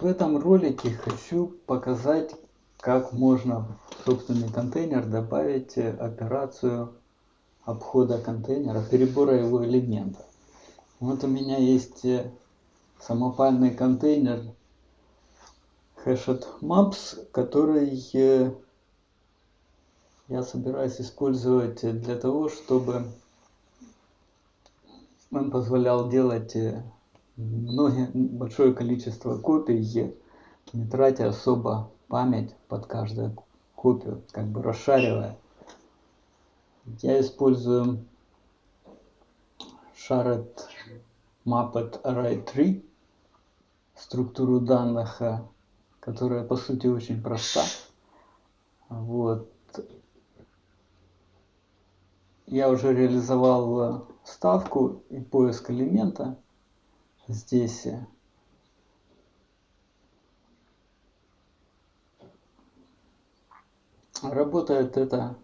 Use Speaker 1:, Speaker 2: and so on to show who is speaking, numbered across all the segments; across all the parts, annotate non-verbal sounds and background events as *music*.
Speaker 1: В этом ролике хочу показать, как можно в собственный контейнер добавить операцию обхода контейнера, перебора его элементов. Вот у меня есть самопальный контейнер Hashed Maps, который я собираюсь использовать для того, чтобы он позволял делать многие, большое количество копий, не тратя особо память под каждую копию, как бы расшаривая. Я использую Shared Mapped Array 3, структуру данных, которая по сути очень проста. Вот. Я уже реализовал ставку и поиск элемента здесь работает это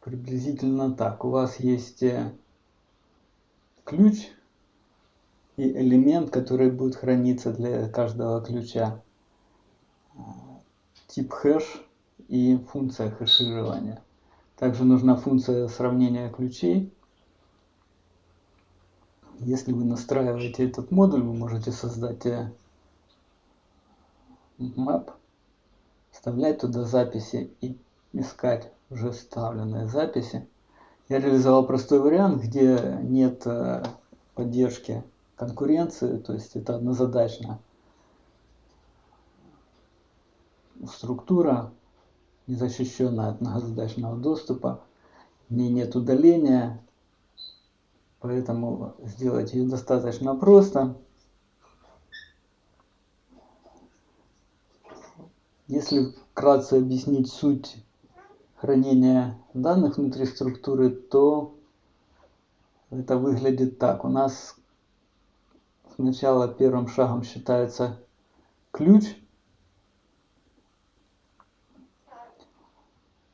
Speaker 1: приблизительно так. У вас есть э, ключ и элемент, который будет храниться для каждого ключа. Тип хэш и функция хэширования. Также нужна функция сравнения ключей если вы настраиваете этот модуль, вы можете создать э, map, вставлять туда записи и искать уже вставленные записи. Я реализовал простой вариант, где нет э, поддержки конкуренции, то есть это однозадачная структура, незащищенная от многозадачного доступа, в нет удаления, Поэтому сделать ее достаточно просто. Если вкратце объяснить суть хранения данных внутри структуры, то это выглядит так. У нас сначала первым шагом считается ключ,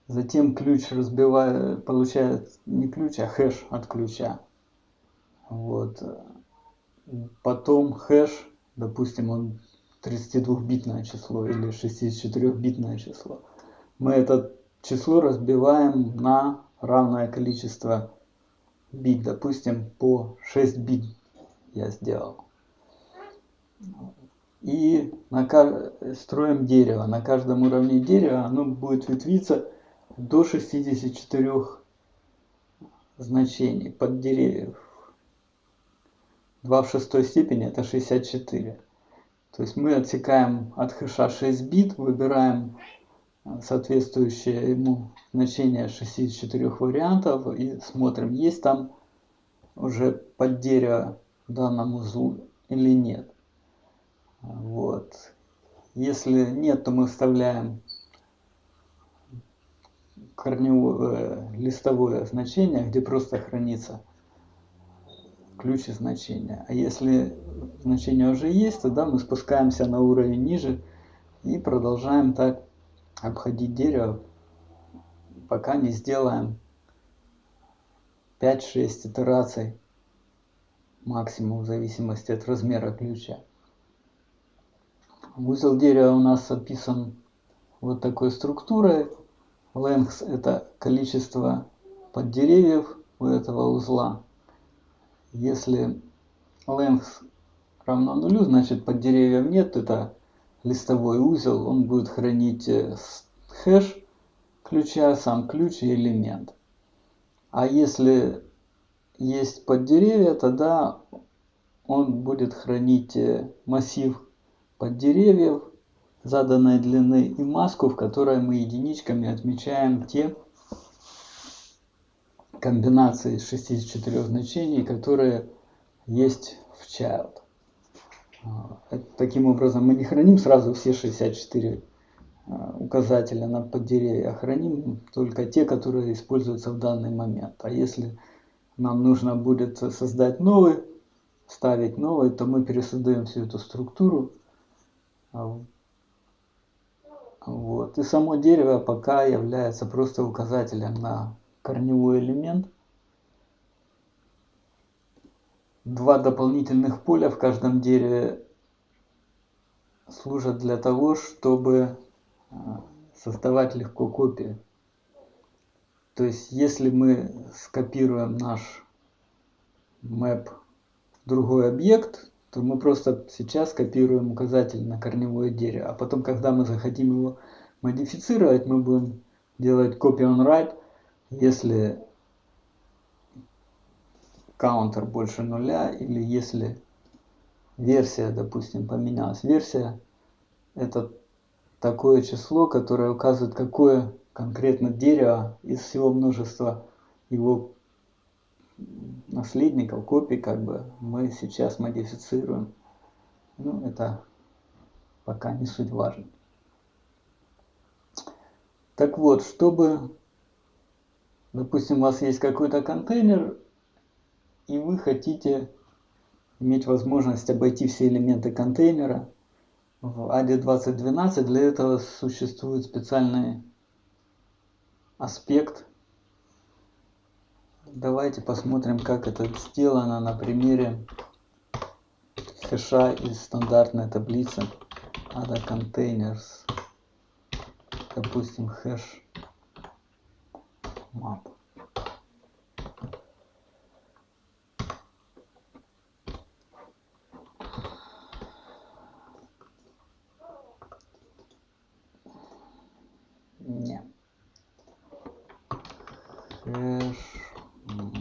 Speaker 1: затем ключ разбивает, получает не ключ, а хэш от ключа. Вот. Потом хэш, допустим, он 32-битное число или 64-битное число. Мы это число разбиваем на равное количество бит. Допустим, по 6 бит я сделал. И на, строим дерево. На каждом уровне дерева оно будет ветвиться до 64 значений под деревьев 2 в шестой степени это 64. То есть мы отсекаем от хэша 6 бит, выбираем э, соответствующее ему значение 64 вариантов и смотрим, есть там уже под дерево в данном узлу или нет. Вот. Если нет, то мы вставляем корневое листовое значение, где просто хранится ключ и значение. А если значение уже есть, тогда мы спускаемся на уровень ниже и продолжаем так обходить дерево, пока не сделаем 5-6 итераций максимум в зависимости от размера ключа. Узел дерева у нас описан вот такой структурой. Length это количество поддеревьев у этого узла. Если length равно нулю, значит под деревьев нет, это листовой узел, он будет хранить э, хэш ключа, сам ключ и элемент. А если есть под деревья, тогда он будет хранить э, массив под деревьев заданной длины и маску, в которой мы единичками отмечаем те комбинации из 64 значений, которые есть в child. А, таким образом, мы не храним сразу все 64 а, указателя на поддеревья, а храним только те, которые используются в данный момент. А если нам нужно будет создать новый, ставить новый, то мы пересоздаем всю эту структуру. А, вот. И само дерево пока является просто указателем на корневой элемент. Два дополнительных поля в каждом дереве служат для того, чтобы а, создавать легко копии. То есть, если мы скопируем наш map в другой объект, то мы просто сейчас копируем указатель на корневое дерево. А потом, когда мы захотим его модифицировать, мы будем делать copy on write, если counter больше нуля или если версия, допустим, поменялась. Версия это такое число, которое указывает, какое конкретно дерево из всего множества его наследников, копий, как бы, мы сейчас модифицируем. Ну, это пока не суть важно. Так вот, чтобы, допустим, у вас есть какой-то контейнер, и вы хотите иметь возможность обойти все элементы контейнера, в AD 2012 для этого существует специальный аспект Давайте посмотрим, как это сделано на примере хэша из стандартной таблицы ADA Containers. Допустим, хэш map. Не.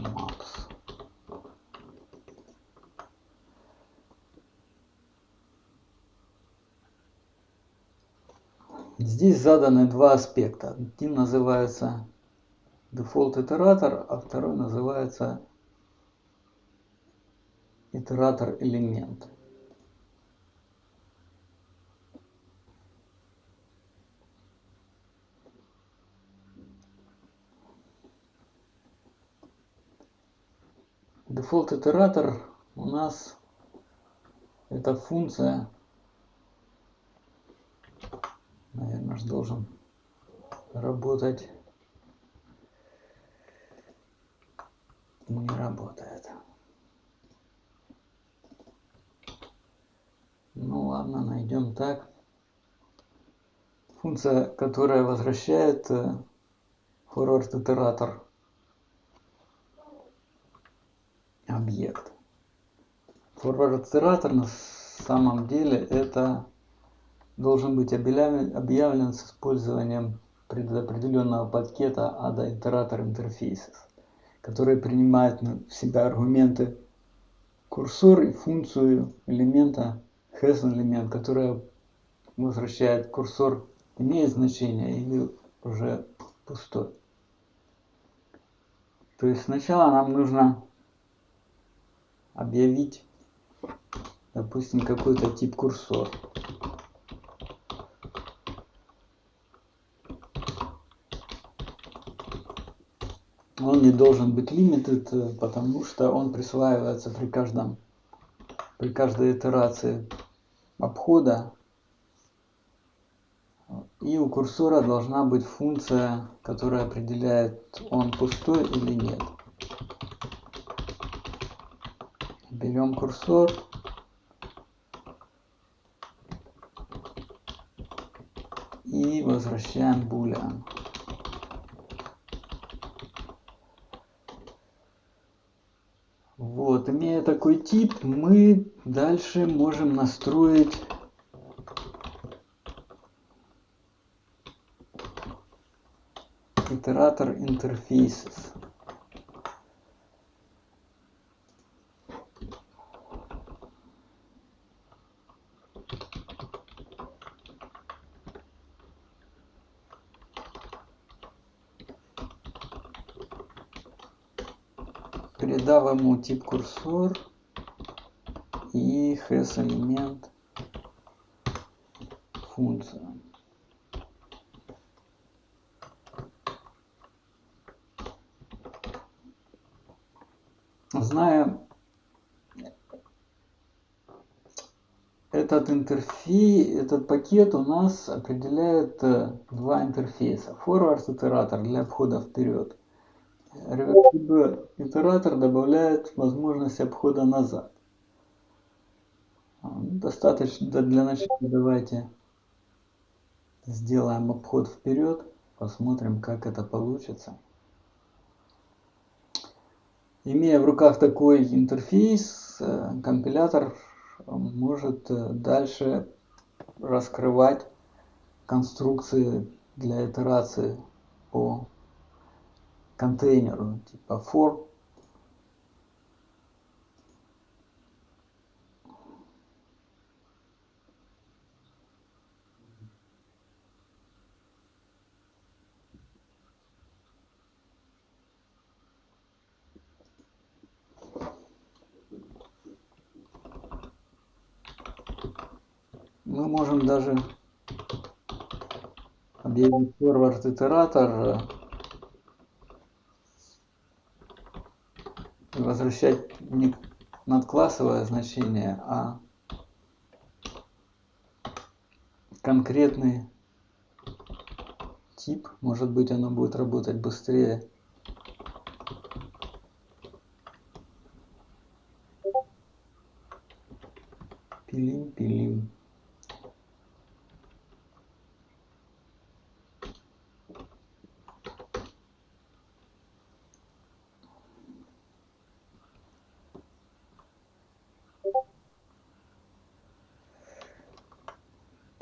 Speaker 1: Макс. Здесь заданы два аспекта. Один называется дефолт итератор, а второй называется итератор элемент. Дефолт итератор у нас это функция, наверное, же должен работать. Не работает. Ну ладно, найдем так. Функция, которая возвращает forward э, итератор объект. Форвард-итератор на самом деле это должен быть объявлен, объявлен с использованием предопределенного пакета ADA Iterator Interfaces, который принимает в себя аргументы курсор и функцию элемента has элемент, которая возвращает курсор имеет значение или уже пустой. То есть сначала нам нужно объявить, допустим, какой-то тип курсор. Он не должен быть limited, потому что он присваивается при каждом при каждой итерации обхода. И у курсора должна быть функция, которая определяет, он пустой или нет. берем курсор и возвращаем boolean. Вот, имея такой тип, мы дальше можем настроить итератор interfaces. Ему тип курсор и has элемент функция. Зная этот интерфейс, этот пакет у нас определяет э, два интерфейса. Forward итератор для обхода вперед Итератор добавляет возможность обхода назад. достаточно для начала давайте сделаем обход вперед, посмотрим, как это получится. Имея в руках такой интерфейс, компилятор может дальше раскрывать конструкции для итерации по контейнеру типа for мы можем даже объявить forward итератор и возвращать не надклассовое значение, а конкретный тип. Может быть оно будет работать быстрее. Пилим, пилим.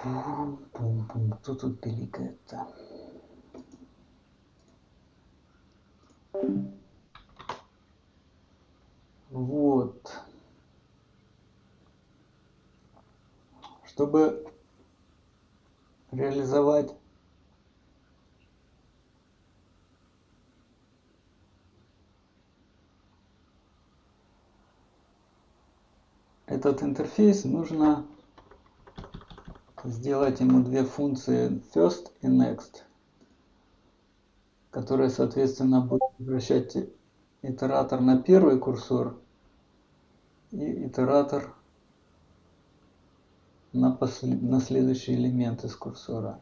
Speaker 1: Пум-пум-пум. Кто тут пиликает-то? Вот. Чтобы реализовать этот интерфейс нужно сделать ему две функции first и next, которые, соответственно, будут возвращать итератор на первый курсор и итератор на, на следующий элемент из курсора.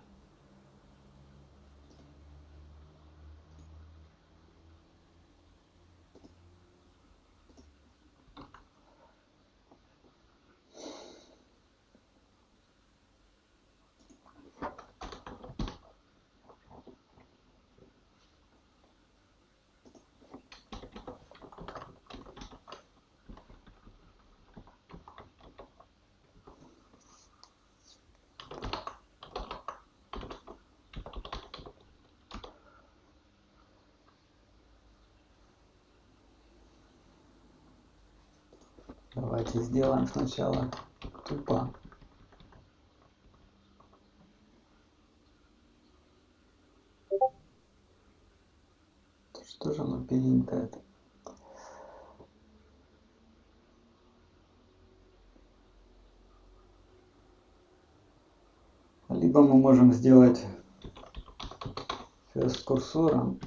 Speaker 1: Давайте сделаем сначала тупо. Что же оно это? Либо мы можем сделать с курсором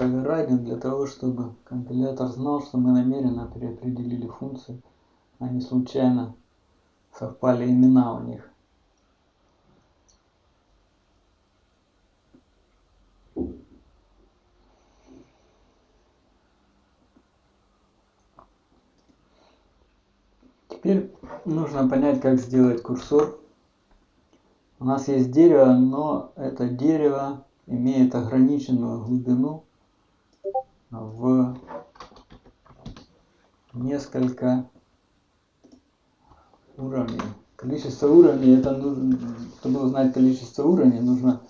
Speaker 1: оверрайдинг для того, чтобы компилятор знал, что мы намеренно переопределили функции, а не случайно совпали имена у них. Теперь нужно понять, как сделать курсор. У нас есть дерево, но это дерево имеет ограниченную глубину в несколько уровней. Количество уровней, это нужно, чтобы узнать количество уровней, нужно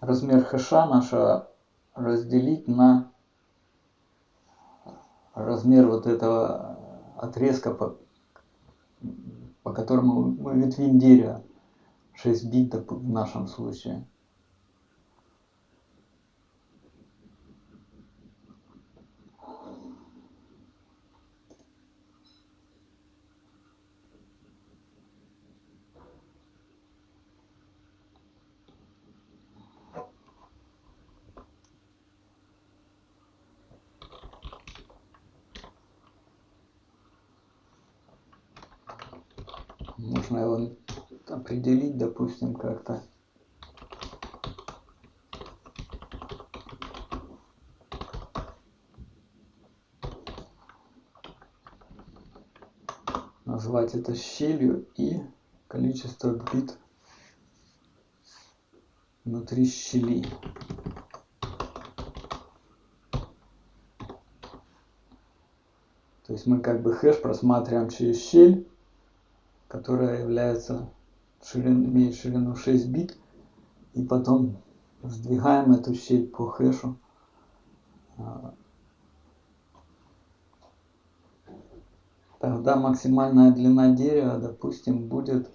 Speaker 1: размер хэша нашего разделить на размер вот этого отрезка, по, по которому мы ветвим дерево. 6 бит в нашем случае. Можно его определить, допустим, как-то. Назвать это щелью и количество бит внутри щели. То есть мы как бы хэш просматриваем через щель, которая является ширин, имеет ширину 6 бит, и потом сдвигаем эту щель по хэшу. Тогда максимальная длина дерева, допустим, будет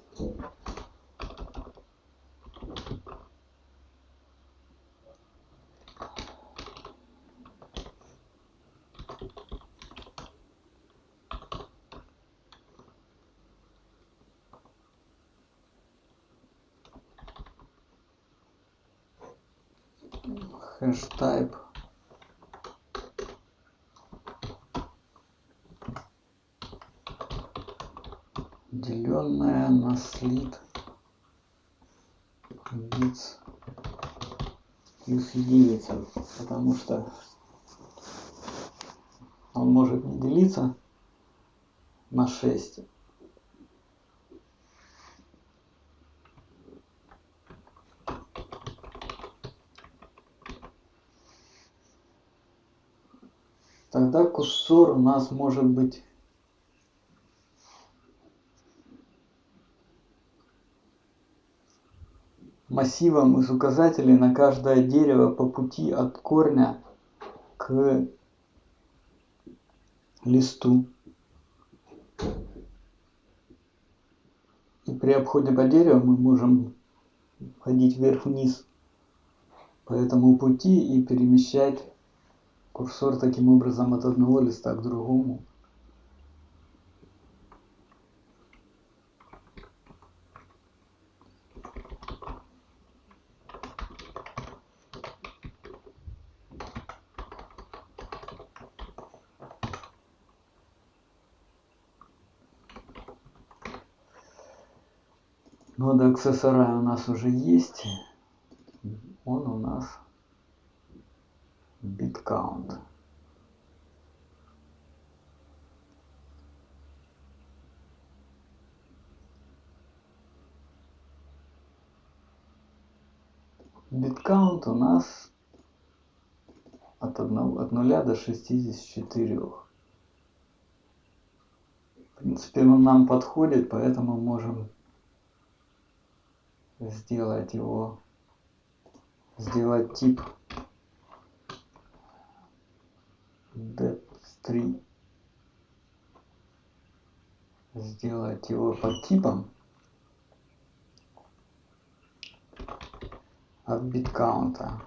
Speaker 1: единица, потому что он может не делиться на 6 тогда курсор у нас может быть массивом из указателей на каждое дерево по пути от корня к листу. И при обходе по дереву мы можем ходить вверх-вниз по этому пути и перемещать курсор таким образом от одного листа к другому. Нода аксессора у нас уже есть. Он у нас count. Биткаунт у нас от, 1, от 0 до 64. В принципе, он нам подходит, поэтому можем сделать его, сделать тип dep3 сделать его под типом от биткаунта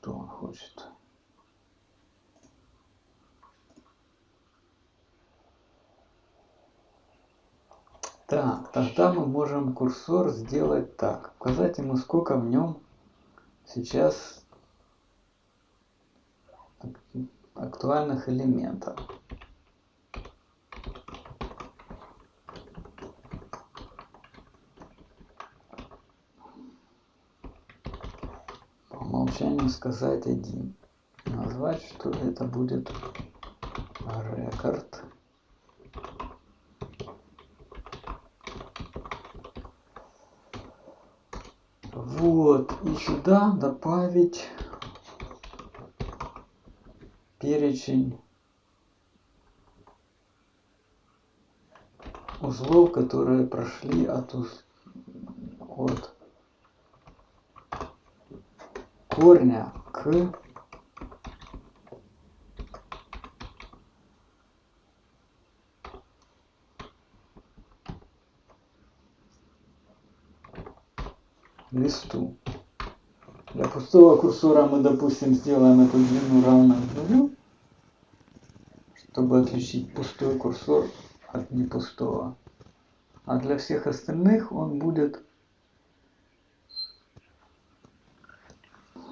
Speaker 1: что он хочет. Тогда мы можем курсор сделать так. Указать ему, сколько в нем сейчас актуальных элементов. умолчанию сказать один. Назвать, что это будет рекорд. Вот, и сюда добавить перечень узлов, которые прошли от, уз... от корня к листу. Для пустого курсора мы, допустим, сделаем эту длину равной нулю, чтобы отличить пустой курсор от непустого. А для всех остальных он будет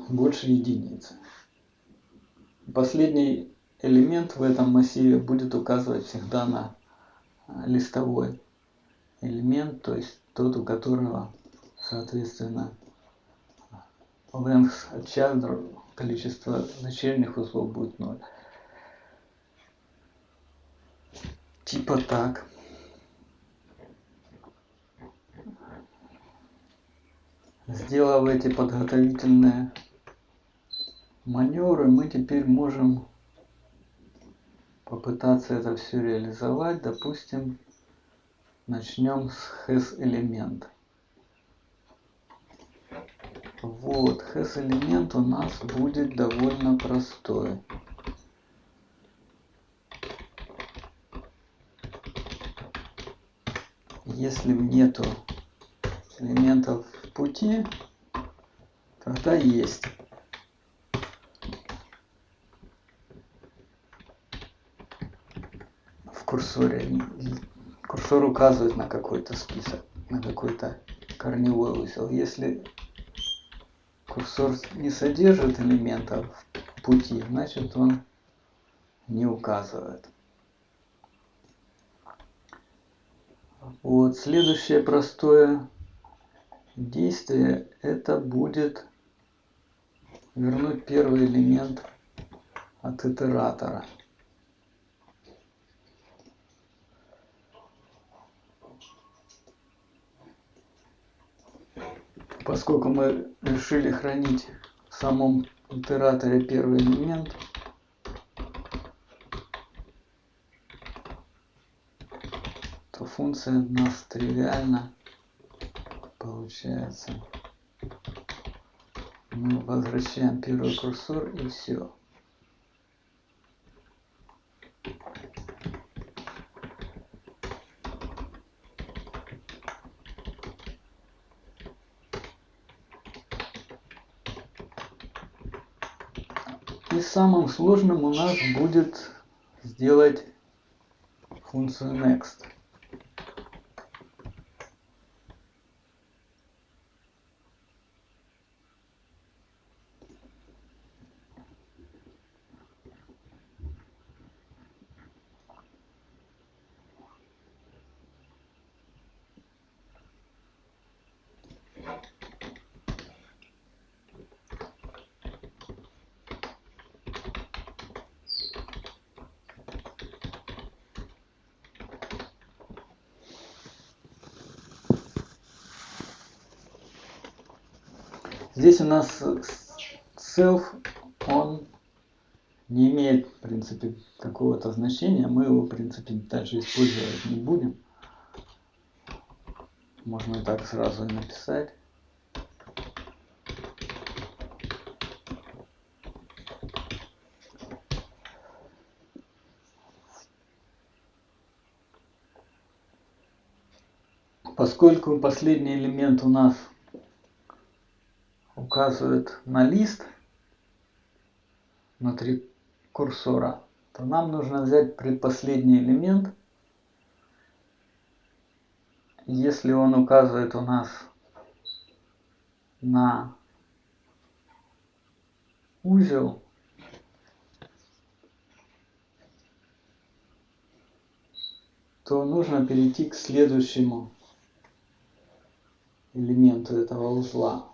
Speaker 1: больше единицы. Последний элемент в этом массиве будет указывать всегда на листовой элемент, то есть тот, у которого соответственно, length чандр, количество начальных узлов будет 0. Типа так. Сделав эти подготовительные маневры, мы теперь можем попытаться это все реализовать. Допустим, начнем с has элемента. Вот, has элемент у нас будет довольно простой. Если нету элементов в пути, тогда есть. В курсоре курсор указывает на какой-то список, на какой-то корневой узел. Если курсор не содержит элементов пути, значит он не указывает. Вот, следующее простое действие это будет вернуть первый элемент от итератора. Поскольку мы решили хранить в самом итераторе первый элемент, то функция у нас тривиально получается. Мы возвращаем первый курсор и все. И самым сложным у нас будет сделать функцию next. Здесь у нас self, он не имеет, в принципе, какого-то значения. Мы его, в принципе, дальше использовать не будем. Можно и так сразу написать. Поскольку последний элемент у нас указывает на лист внутри курсора, то нам нужно взять предпоследний элемент. Если он указывает у нас на узел, то нужно перейти к следующему элементу этого узла.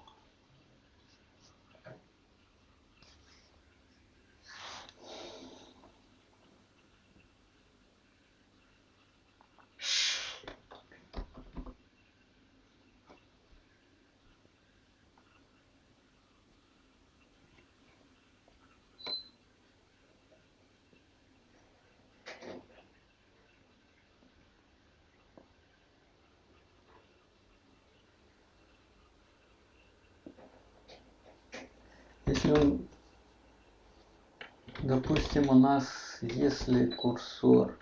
Speaker 1: Допустим, у нас, если курсор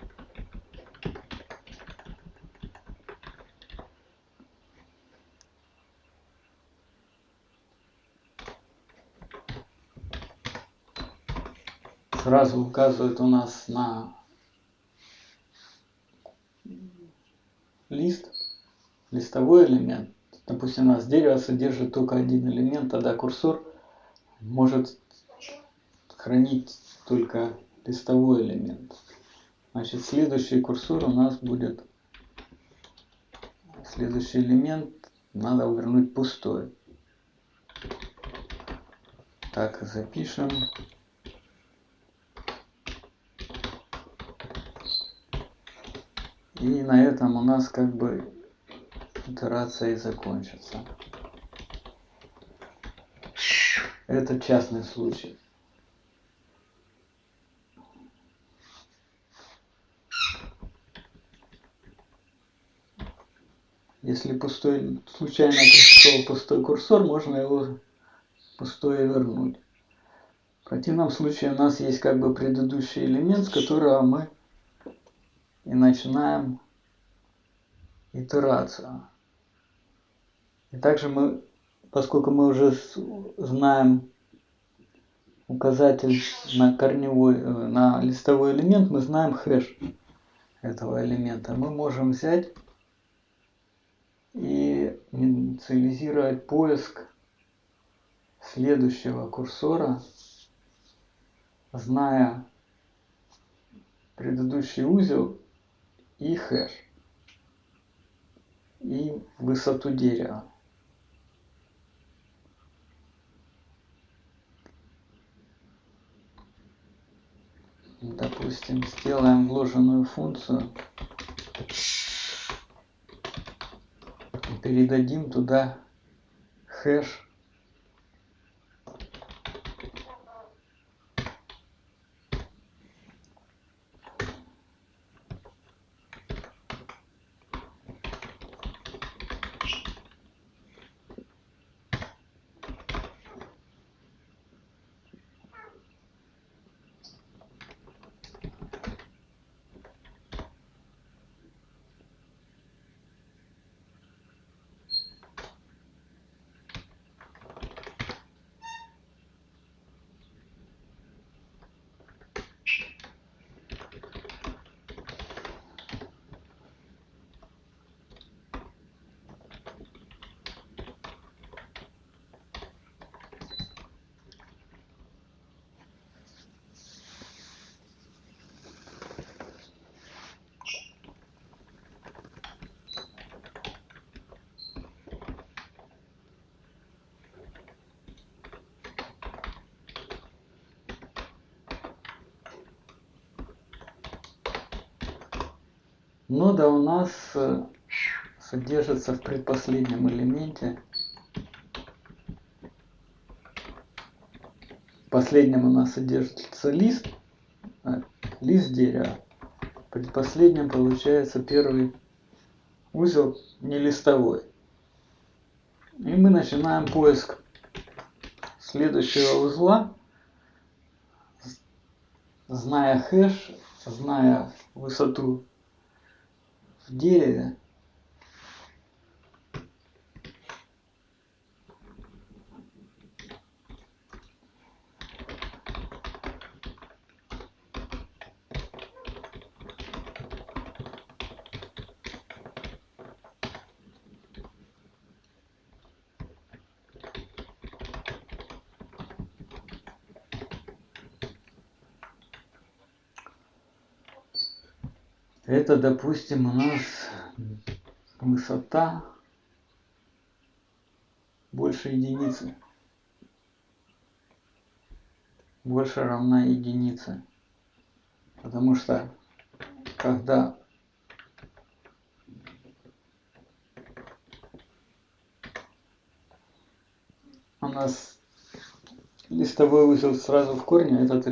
Speaker 1: сразу указывает у нас на лист, листовой элемент. Допустим, у нас дерево содержит только один элемент, тогда курсор может хранить только листовой элемент. Значит, следующий курсор у нас будет, следующий элемент надо вернуть пустой. Так, запишем. И на этом у нас как бы итерация и закончится. Это частный случай. Если пустой, случайно пришел пустой курсор, можно его пустое вернуть. В противном случае у нас есть как бы предыдущий элемент, с которого мы и начинаем итерацию. И также мы, поскольку мы уже знаем указатель на корневой, э, на листовой элемент, мы знаем хэш этого элемента. Мы можем взять и инициализировать поиск следующего курсора, зная предыдущий узел и хэш, и высоту дерева. Допустим, сделаем вложенную функцию передадим туда хэш Нода у нас э, содержится в предпоследнем элементе. В последнем у нас содержится лист, а, лист дерева. В предпоследнем получается первый узел не листовой. И мы начинаем поиск следующего узла, зная хэш, зная высоту в дереве Это, допустим, у нас высота больше единицы. Больше равна единице. Потому что когда у нас листовой узел сразу в корне, этот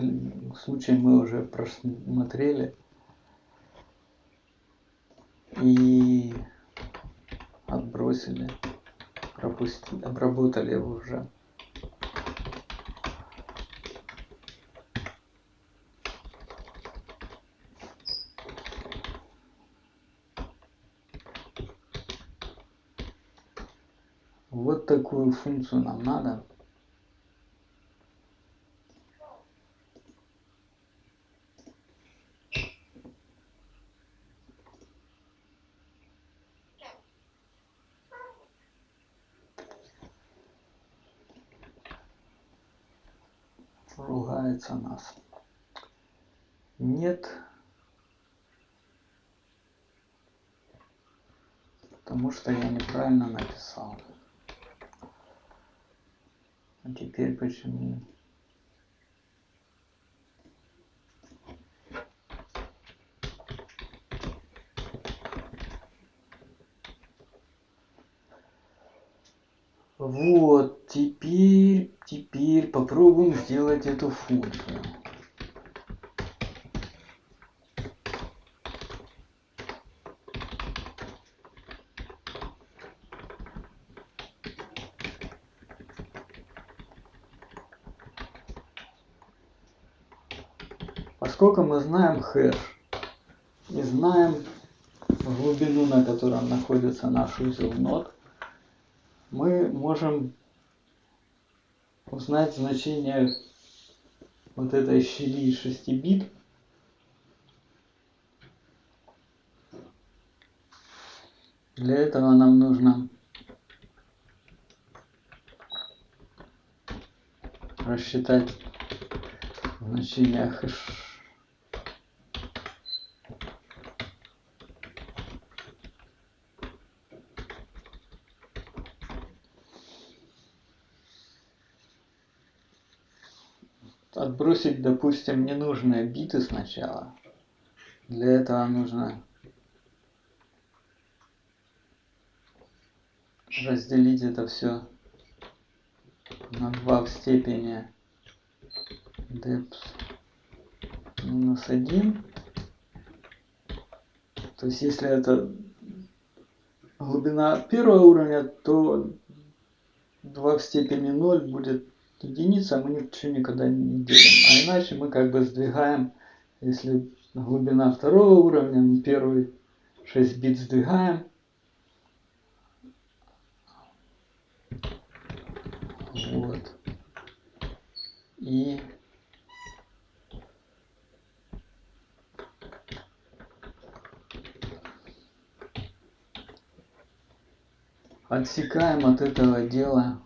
Speaker 1: случай мы уже просмотрели и отбросили, пропустили, обработали его уже. Вот такую функцию нам надо. Ругается нас. Нет. Потому что я неправильно написал. А теперь почему? Вот, теперь, теперь попробуем сделать эту функцию. Поскольку мы знаем хэш и знаем глубину, на котором находится наш узел нод, мы можем узнать значение вот этой щели 6 бит. Для этого нам нужно рассчитать значение хэш отбросить, допустим, ненужные биты сначала. Для этого нужно разделить это все на 2 в степени depth минус 1. То есть если это глубина первого уровня, то 2 в степени 0 будет единица мы ничего никогда не делаем. А иначе мы как бы сдвигаем, если глубина второго уровня, мы первый 6 бит сдвигаем. Вот. И отсекаем от этого дела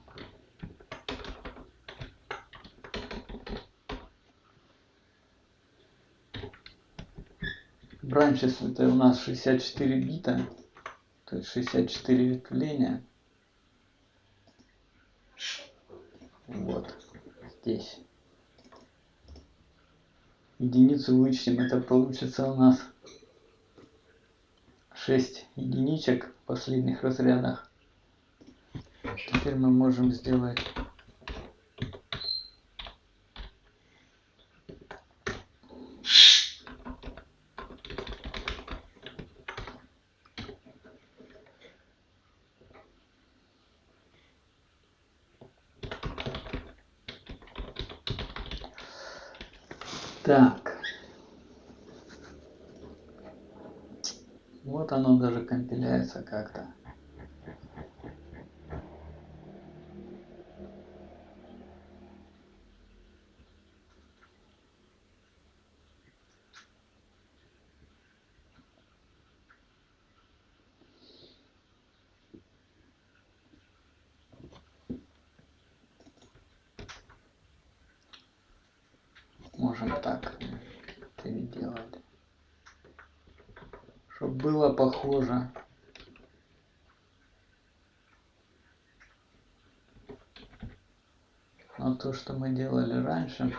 Speaker 1: Branches это у нас 64 бита, то есть 64 ветвления. Вот здесь. Единицу вычтем, это получится у нас 6 единичек в последних разрядах. Теперь мы можем сделать Так. Вот оно даже компиляется как-то. можем так переделать. Чтобы было похоже. на то, что мы делали раньше.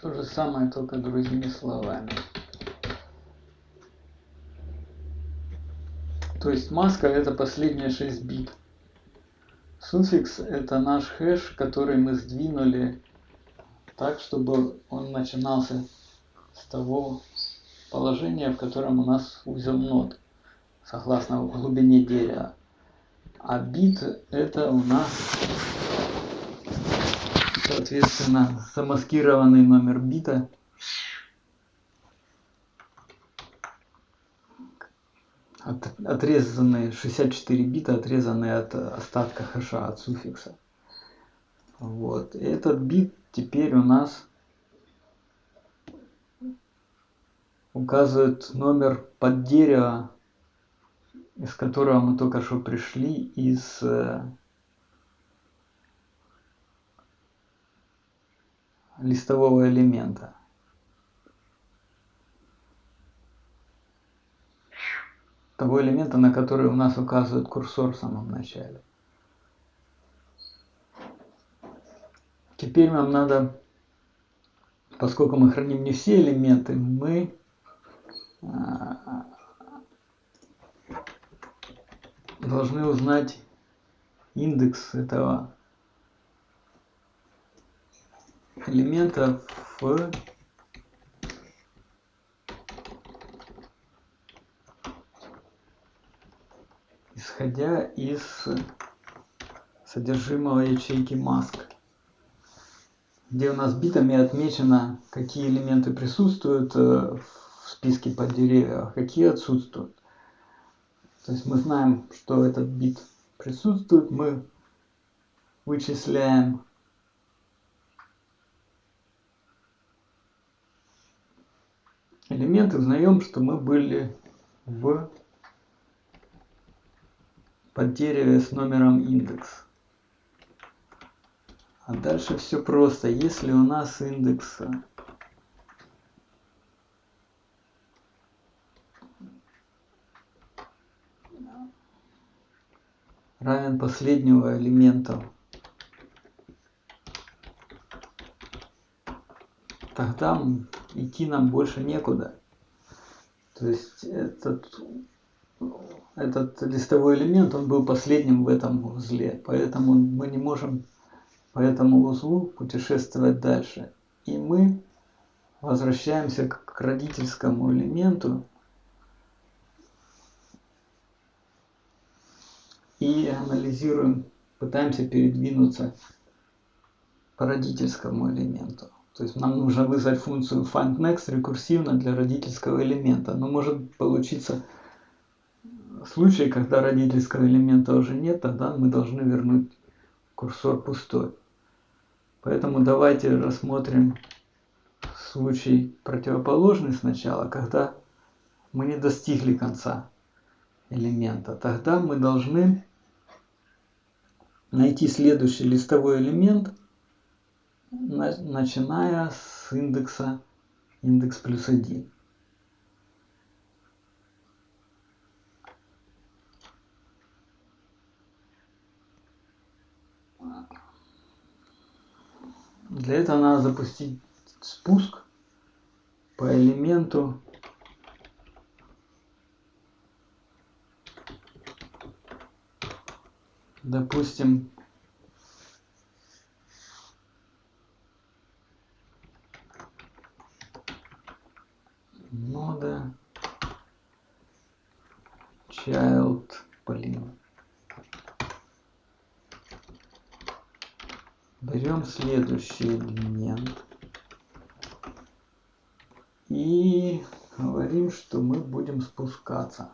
Speaker 1: То же самое, только другими словами. То есть маска это последние 6 бит. Суффикс это наш хэш, который мы сдвинули так, чтобы он начинался с того положения, в котором у нас узел нот, согласно глубине дерева. А бит это у нас соответственно замаскированный номер бита. От, отрезанные 64 бита отрезанные от остатка хэша от суффикса. Вот. Этот бит теперь у нас указывает номер под дерево из которого мы только что пришли из листового элемента. Того элемента, на который у нас указывает курсор в самом начале. Теперь нам надо, поскольку мы храним не все элементы, мы а, должны узнать индекс этого элемента в исходя из содержимого ячейки mask где у нас битами отмечено какие элементы присутствуют э, в списке под деревья а какие отсутствуют. То есть мы знаем, что этот бит присутствует, мы вычисляем элемент и узнаем, что мы были в поддереве с номером индекс. А дальше все просто. Если у нас индекс равен последнего элемента тогда идти нам больше некуда. То есть этот этот листовой элемент он был последним в этом узле поэтому мы не можем по этому узлу путешествовать дальше. И мы возвращаемся к родительскому элементу. И анализируем, пытаемся передвинуться по родительскому элементу. То есть нам нужно вызвать функцию findNext рекурсивно для родительского элемента. Но может получиться случай, когда родительского элемента уже нет, тогда мы должны вернуть курсор пустой. Поэтому давайте рассмотрим случай противоположный сначала, когда мы не достигли конца элемента. Тогда мы должны найти следующий листовой элемент, начиная с индекса индекс плюс 1. Для этого надо запустить спуск по элементу допустим, нода child, блин. Берем следующий элемент и говорим, что мы будем спускаться.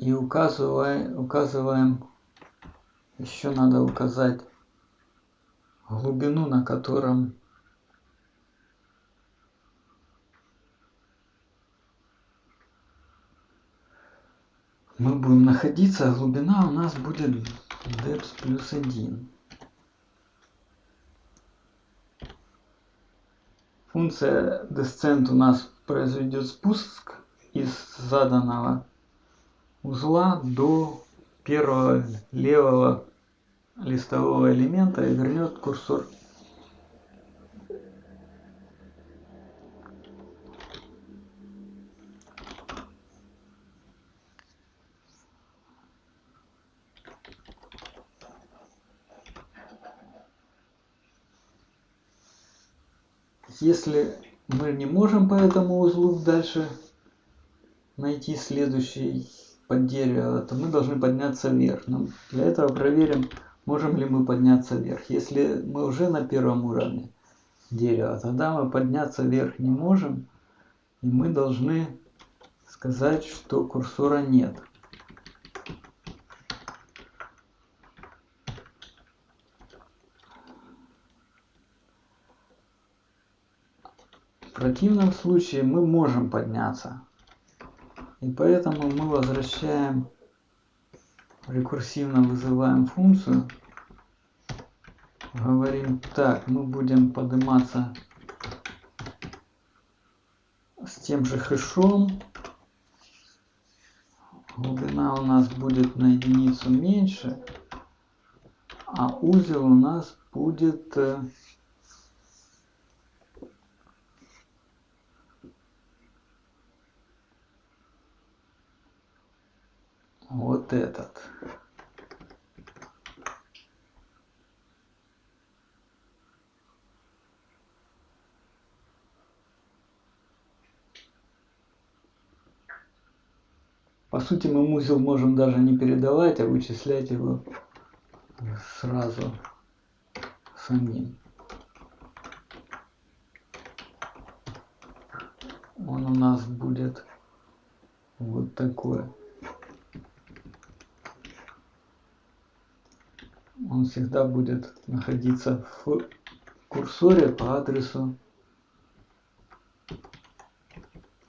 Speaker 1: и указываем, указываем. Еще надо указать глубину на котором мы будем находиться. Глубина у нас будет depth плюс 1 функция descent у нас произведет спуск из заданного узла до первого левого листового элемента и вернет курсор. Если мы не можем по этому узлу дальше найти следующий под дерево, то мы должны подняться вверх. Но для этого проверим, можем ли мы подняться вверх. Если мы уже на первом уровне дерева, тогда мы подняться вверх не можем. И мы должны сказать, что курсора нет. В противном случае мы можем подняться. И поэтому мы возвращаем, рекурсивно вызываем функцию. Говорим, так, мы будем подниматься с тем же хэшом. Глубина у нас будет на единицу меньше, а узел у нас будет вот этот. По сути, мы узел можем даже не передавать, а вычислять его сразу самим. Он у нас будет вот такой. Он всегда будет находиться в курсоре по адресу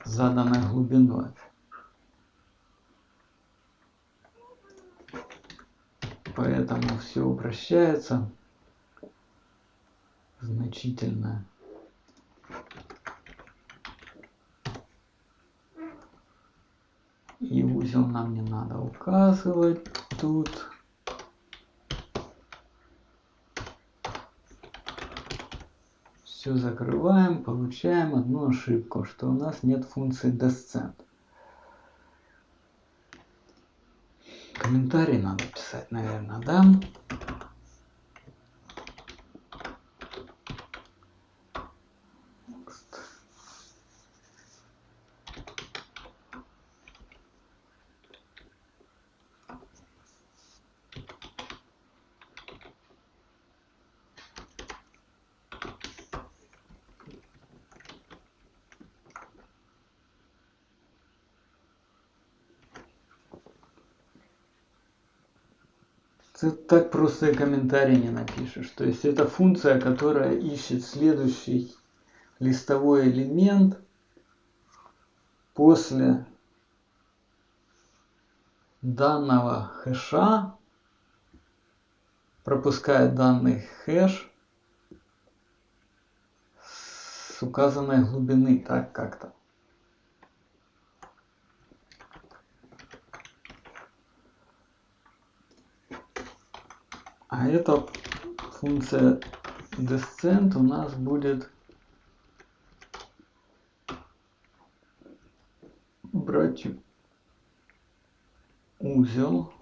Speaker 1: заданной глубиной. Поэтому все упрощается значительно. И узел нам не надо указывать тут. Все закрываем, получаем одну ошибку, что у нас нет функции descent. Комментарий надо писать, наверное, да? Ты так просто и комментарий не напишешь. То есть это функция, которая ищет следующий листовой элемент после данного хэша, пропускает данный хэш с указанной глубины, так как-то. А эта функция descent у нас будет брать узел.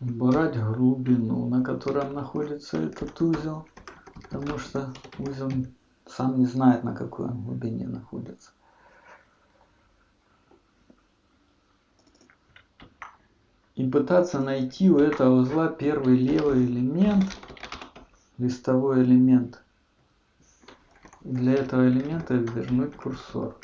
Speaker 1: Брать глубину, на котором находится этот узел потому что узел сам не знает, на какой он глубине находится. И пытаться найти у этого узла первый левый элемент, листовой элемент. Для этого элемента вернуть курсор.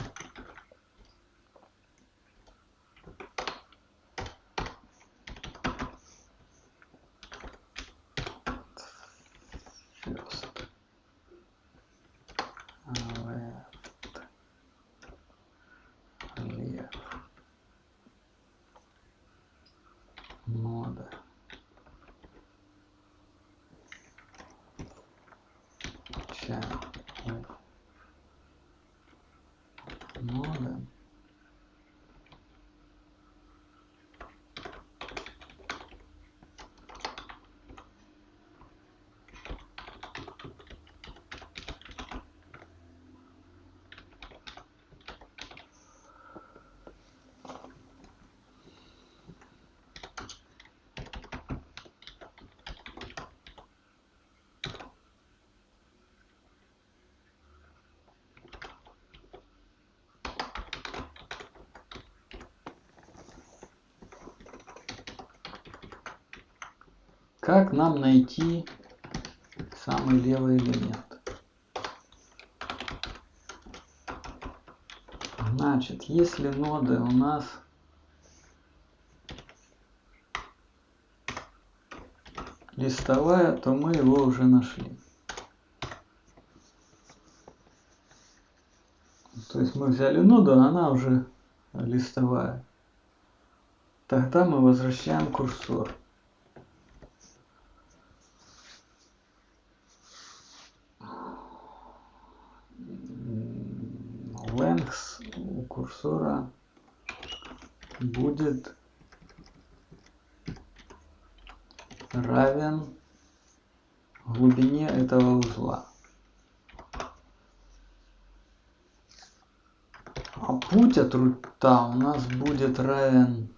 Speaker 1: Как нам найти самый левый элемент? Значит, если ноды у нас листовая, то мы его уже нашли. То есть мы взяли ноду, а она уже листовая. Тогда мы возвращаем курсор. Length у курсора будет равен глубине этого узла. А путь от рута у нас будет равен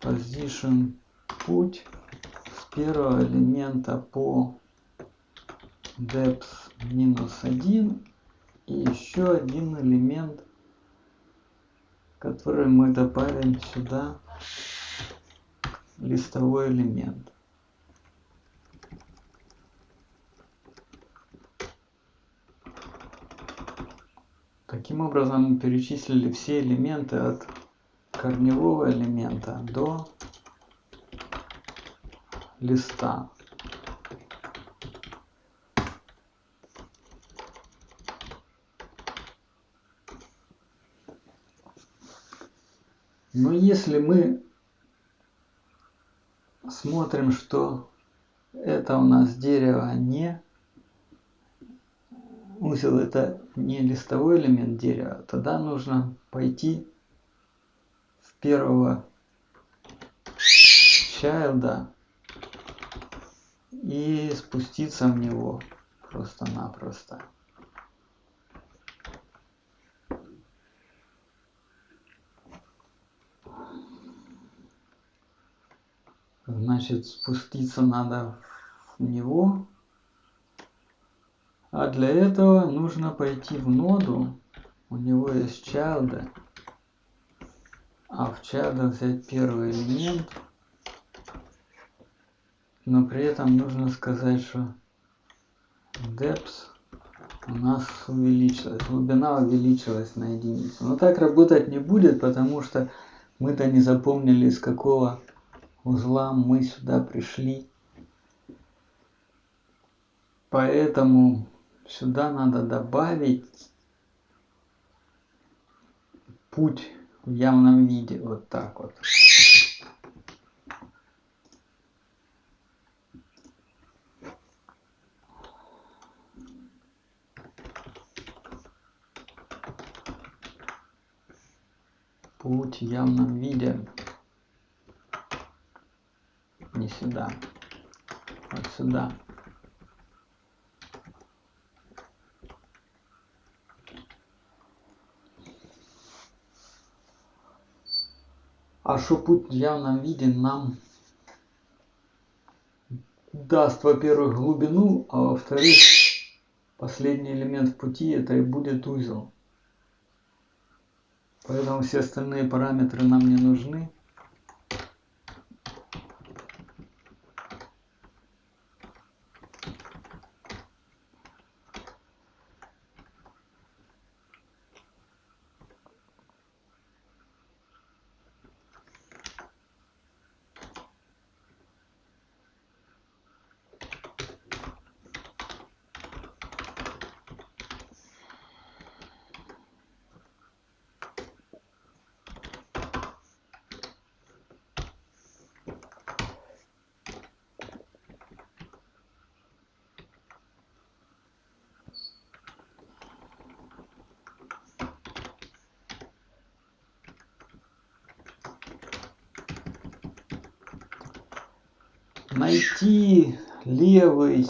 Speaker 1: position путь с первого элемента по depth минус 1 и еще один элемент, который мы добавим сюда, листовой элемент. Таким образом мы перечислили все элементы от корневого элемента до листа. Но если мы смотрим, что это у нас дерево не узел это не листовой элемент дерева, тогда нужно пойти в первого чайлда и спуститься в него просто-напросто. Значит, спуститься надо в него. А для этого нужно пойти в ноду. У него есть child. А в child взять первый элемент. Но при этом нужно сказать, что depth у нас увеличилась. Глубина увеличилась на единицу. Но так работать не будет, потому что мы-то не запомнили, из какого узла мы сюда пришли. Поэтому сюда надо добавить путь в явном виде. Вот так вот. Путь в явном виде не сюда, вот сюда. А что путь в явном виде нам даст, во-первых, глубину, а во-вторых, последний элемент в пути это и будет узел. Поэтому все остальные параметры нам не нужны. найти левый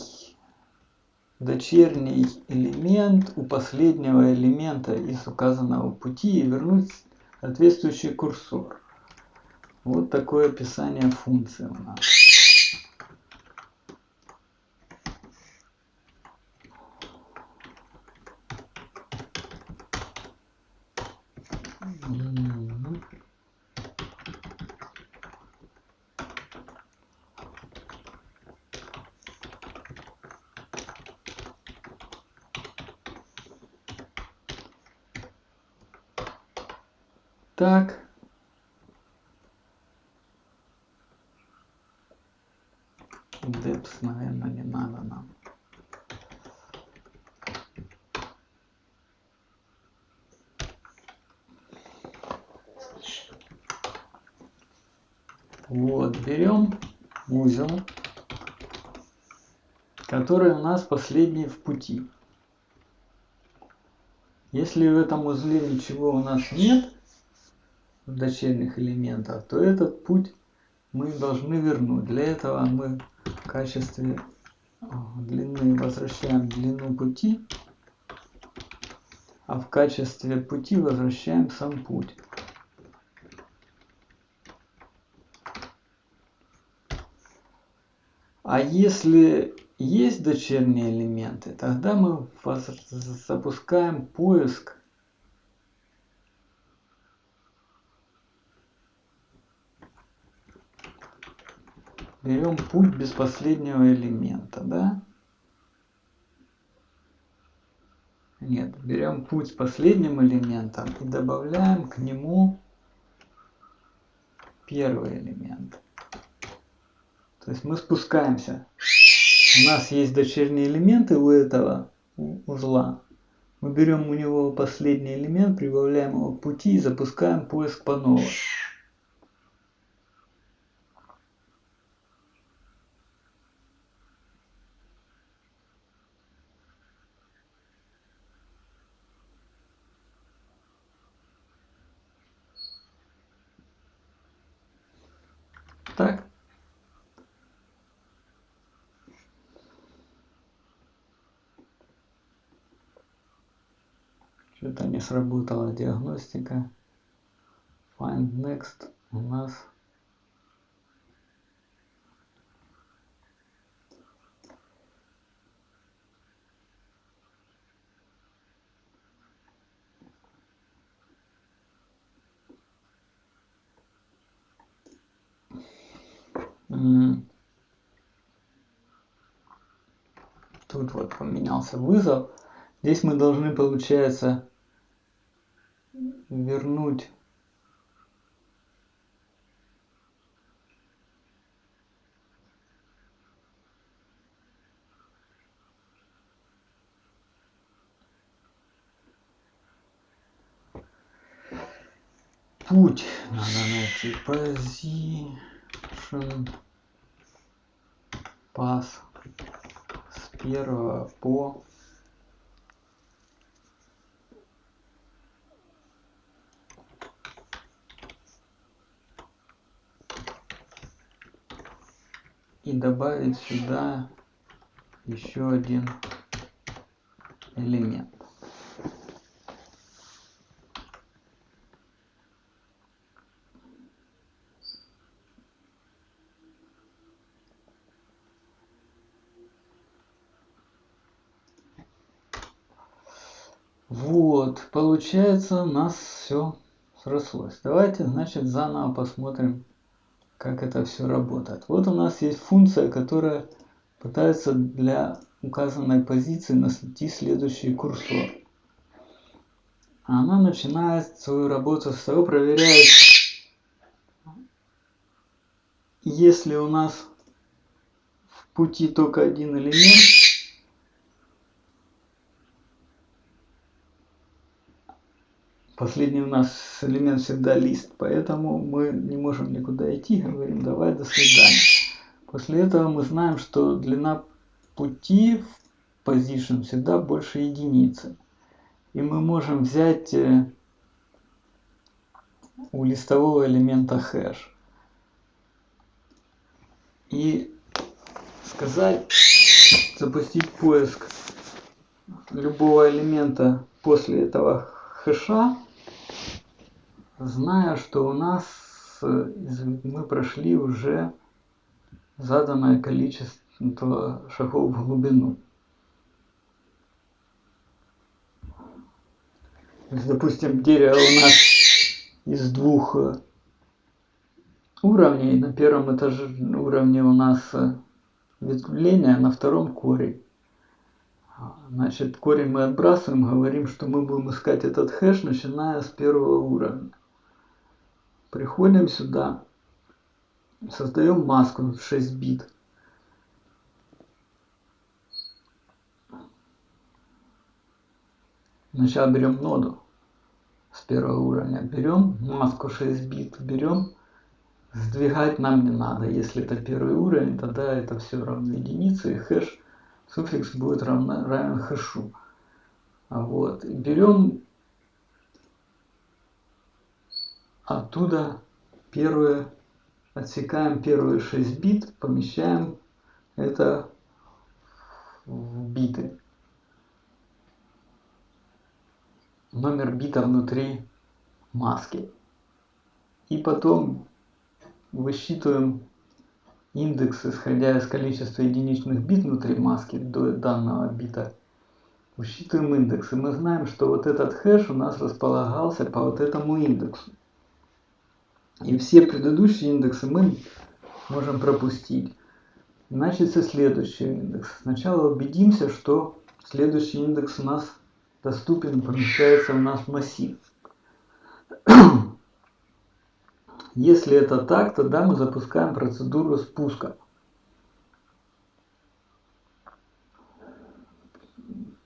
Speaker 1: дочерний элемент у последнего элемента из указанного пути и вернуть соответствующий курсор. Вот такое описание функции у нас. Так. Депс, наверное, не надо нам. Вот, берем узел, который у нас последний в пути. Если в этом узле ничего у нас нет, дочерних элементов, то этот путь мы должны вернуть. Для этого мы в качестве длины возвращаем длину пути, а в качестве пути возвращаем сам путь. А если есть дочерние элементы, тогда мы запускаем поиск берем путь без последнего элемента, да? Нет, берем путь с последним элементом и добавляем к нему первый элемент. То есть мы спускаемся. У нас есть дочерние элементы у этого узла. Мы берем у него последний элемент, прибавляем его к пути и запускаем поиск по новой. Так. Что-то не сработала диагностика. Find next у нас Тут вот поменялся вызов. Здесь мы должны, получается, вернуть путь надо найти position pass с первого по и добавить сюда еще один элемент. Вот, получается у нас все срослось. Давайте, значит, заново посмотрим как это все работает. Вот у нас есть функция, которая пытается для указанной позиции найти следующий курсор. Она начинает свою работу с того, проверяет, если у нас в пути только один элемент, Последний у нас элемент всегда лист, поэтому мы не можем никуда идти, говорим давай до свидания. После этого мы знаем, что длина пути в position всегда больше единицы. И мы можем взять э, у листового элемента хэш и сказать, запустить поиск любого элемента после этого хэша зная, что у нас э, мы прошли уже заданное количество шагов в глубину. То есть, допустим, дерево у нас из двух э, уровней. На первом этаже уровне у нас э, ветвление, а на втором корень. Значит, корень мы отбрасываем, говорим, что мы будем искать этот хэш, начиная с первого уровня. Приходим сюда, создаем маску в 6 бит. Сначала берем ноду с первого уровня, берем маску 6 бит, берем, сдвигать нам не надо. Если это первый уровень, тогда это все равно единице, и хэш, суффикс будет равно, равен хэшу. Вот, берем оттуда первые, отсекаем первые 6 бит, помещаем это в биты. номер бита внутри маски. И потом высчитываем индекс, исходя из количества единичных бит внутри маски до данного бита. Высчитываем индекс, и мы знаем, что вот этот хэш у нас располагался по вот этому индексу. И все предыдущие индексы мы можем пропустить. Значит, следующий индекс. Сначала убедимся, что следующий индекс у нас доступен, помещается у нас массив. *clears throat* Если это так, тогда мы запускаем процедуру спуска.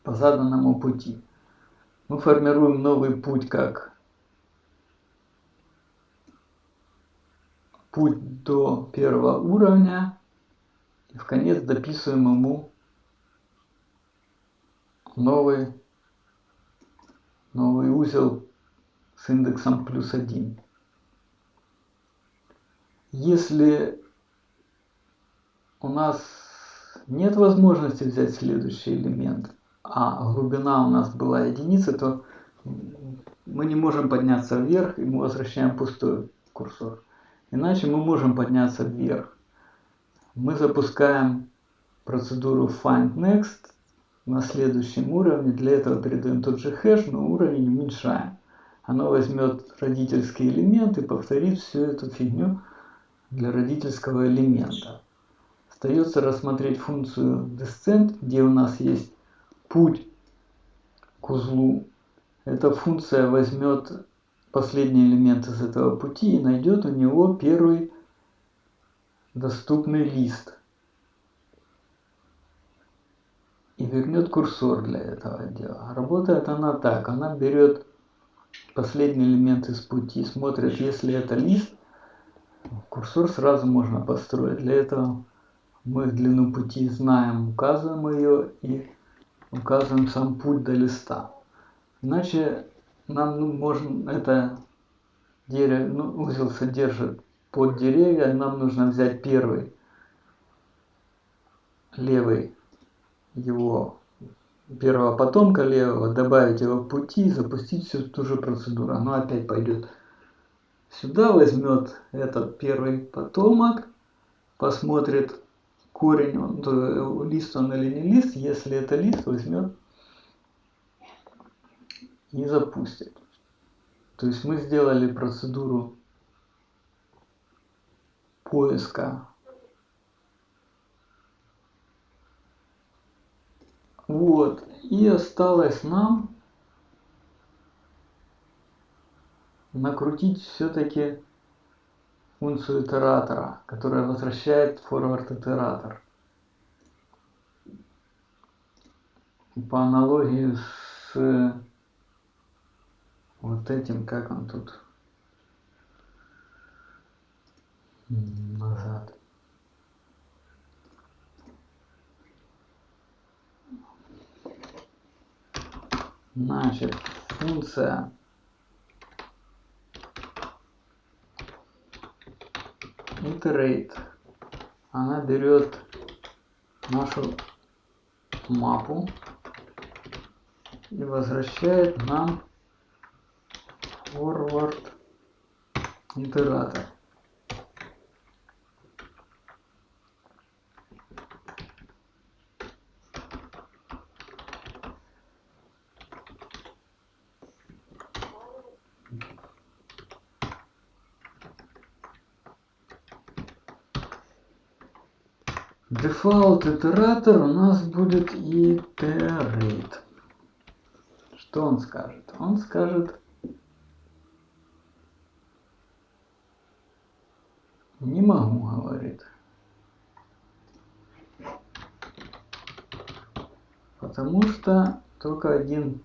Speaker 1: по заданному пути. Мы формируем новый путь как путь до первого уровня и в конец дописываем ему новый новый узел с индексом плюс 1. Если у нас нет возможности взять следующий элемент, а глубина у нас была единица, то мы не можем подняться вверх, и мы возвращаем пустой курсор. Иначе мы можем подняться вверх. Мы запускаем процедуру find next на следующем уровне. Для этого передаем тот же хэш, но уровень уменьшаем. Оно возьмет родительский элемент и повторит всю эту фигню для родительского элемента. Остается рассмотреть функцию descent, где у нас есть путь к узлу. Эта функция возьмет последний элемент из этого пути и найдет у него первый доступный лист. и вернет курсор для этого дела. Работает она так, она берет последний элемент из пути, смотрит, если это лист, курсор сразу можно построить. Для этого мы длину пути знаем, указываем ее и указываем сам путь до листа. Иначе нам ну, можно это дерево, ну, узел содержит под деревья, нам нужно взять первый левый его первого потомка левого, добавить его в пути и запустить всю ту же процедуру. Оно опять пойдет сюда, возьмет этот первый потомок, посмотрит корень, он, лист он или не лист. Если это лист, возьмет и запустит. То есть мы сделали процедуру поиска Вот. И осталось нам накрутить все-таки функцию итератора, которая возвращает forward итератор. По аналогии с вот этим, как он тут? Назад. Значит, функция. Iterate, она берет нашу мапу и возвращает нам forward итератор. Default итератор у нас будет iterate. Что он скажет? Он скажет Не могу, говорит. Потому что только один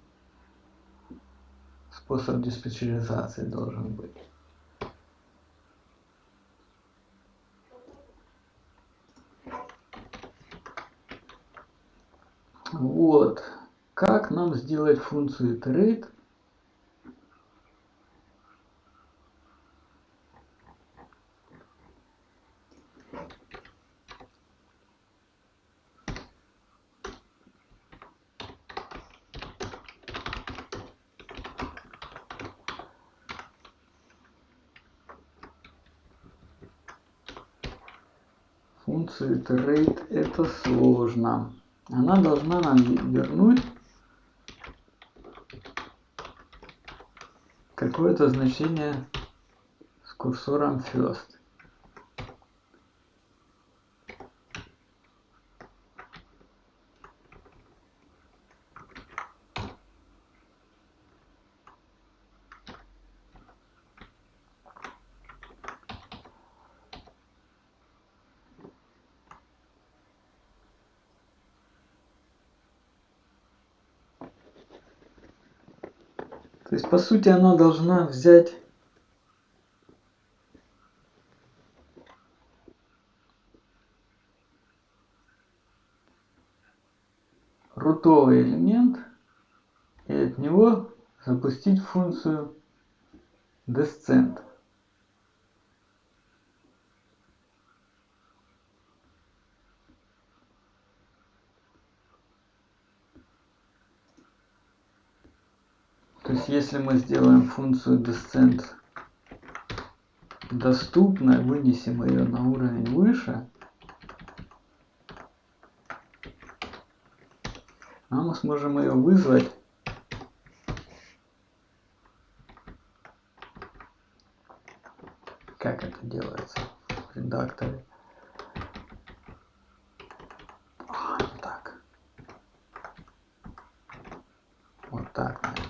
Speaker 1: способ диспетчеризации должен быть. Вот. Как нам сделать функцию iterate? Функцию iterate это сложно она должна нам вернуть какое-то значение с курсором first. По сути, она должна взять рутовый элемент и от него запустить функцию descent. То есть если мы сделаем функцию descent доступной, вынесем ее на уровень выше, а мы сможем ее вызвать как это делается в редакторе. А, так. Вот так, наверное.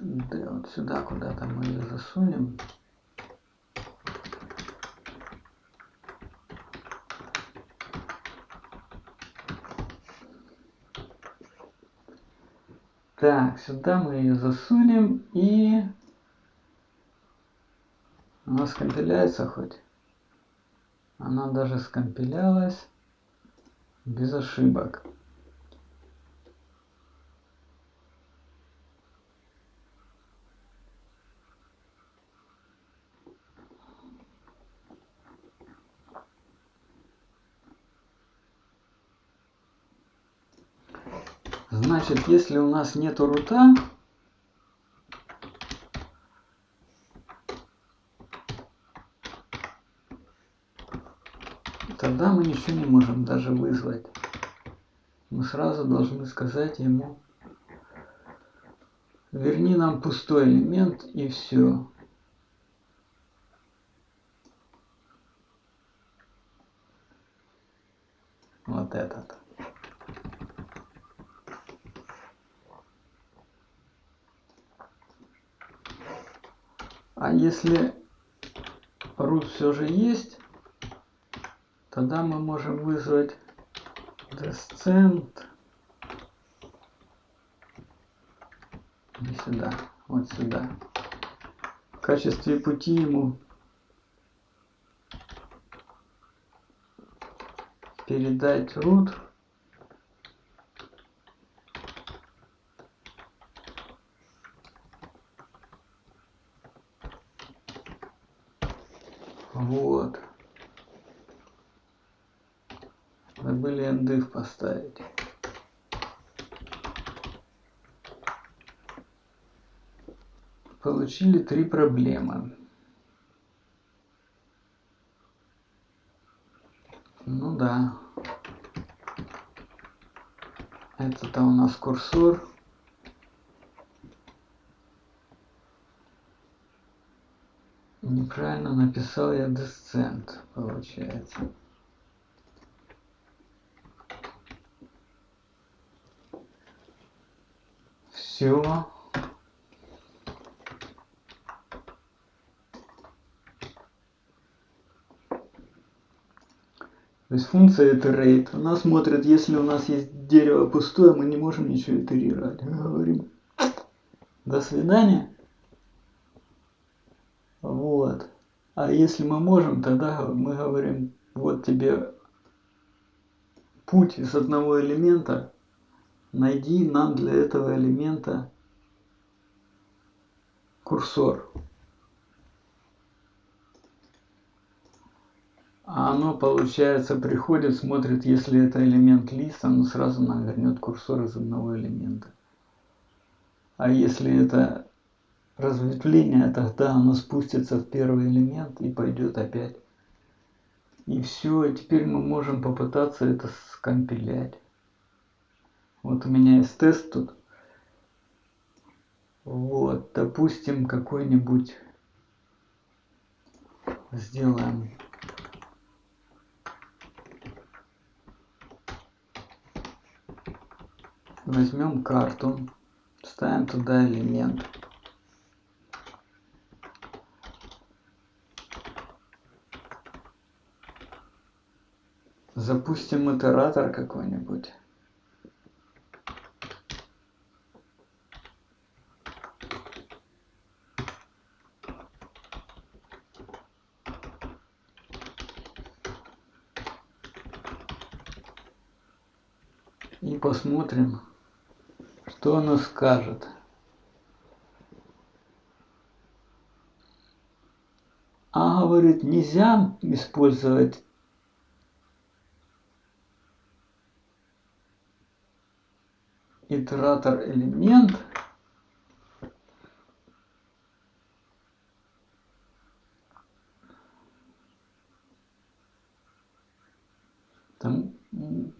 Speaker 1: Да, вот сюда куда-то мы ее засунем. Так, сюда мы ее засунем и она скомпиляется хоть. Она даже скомпилялась без ошибок. Значит, если у нас нету рута, тогда мы ничего не можем даже вызвать. Мы сразу должны сказать ему, верни нам пустой элемент и все. Вот этот. А если root все же есть, тогда мы можем вызвать descent не сюда, вот сюда. В качестве пути ему передать root изучили три проблемы. Ну да. Это-то у нас курсор. Неправильно написал я десцент, получается. Все. Есть функция iterate. Она смотрит, если у нас есть дерево пустое, мы не можем ничего итерировать. Мы говорим до свидания. Вот. А если мы можем, тогда мы говорим, вот тебе путь из одного элемента, найди нам для этого элемента курсор. А оно, получается, приходит, смотрит, если это элемент лист, оно сразу нам курсор из одного элемента. А если это разветвление, тогда оно спустится в первый элемент и пойдет опять. И все, теперь мы можем попытаться это скомпилять. Вот у меня есть тест тут. Вот, допустим, какой-нибудь сделаем возьмем карту, ставим туда элемент. Запустим итератор какой-нибудь. И посмотрим, что оно скажет. А говорит, нельзя использовать итератор элемент там